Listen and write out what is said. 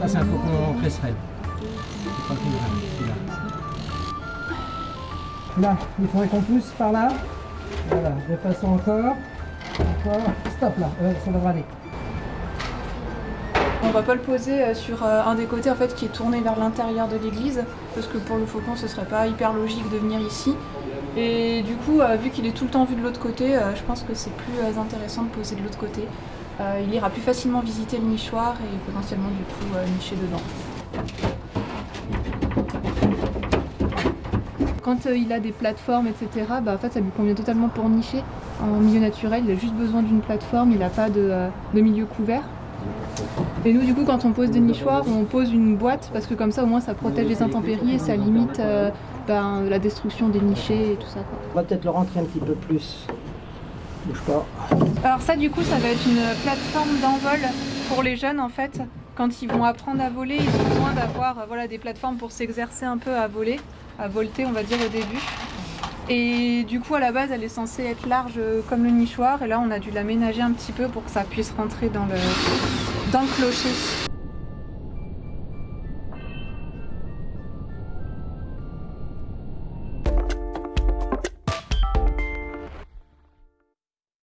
Là, c'est un cocon cresserelle. Là, il faudrait qu'on pousse par là. Voilà, de façon encore. Encore. Stop là, ouais, ça devrait aller. On va pas le poser euh, sur euh, un des côtés en qui est tourné vers l'intérieur de l'église parce que pour le faucon ce serait pas hyper logique de venir ici. Et du coup, euh, vu qu'il est tout le temps vu de l'autre côté, je pense que c'est plus intéressant de poser de l'autre côté. Il ira plus facilement visiter le nichoir et potentiellement du coup nicher dedans. Quand il a des plateformes, etc., bah, en fait, ça lui convient totalement pour nicher. En milieu naturel, il a juste besoin d'une plateforme, il n'a pas de milieu couvert. Et nous, du coup, quand on pose des nichoirs, on pose une boîte parce que comme ça, au moins, ça protège les intempéries et ça limite euh, ben, la destruction des nichés et tout ça. quoi. On va peut-être le rentrer un petit peu plus. Bouge pas. Alors ça, du coup, ça va être une plateforme d'envol pour les jeunes, en fait. Quand ils vont apprendre à voler, ils ont besoin d'avoir euh, voilà, des plateformes pour s'exercer un peu à voler, à volter, on va dire, au début. Et du coup, à la base, elle est censée être large comme le nichoir. Et là, on a dû l'aménager un petit peu pour que ça puisse rentrer dans le, dans le clocher.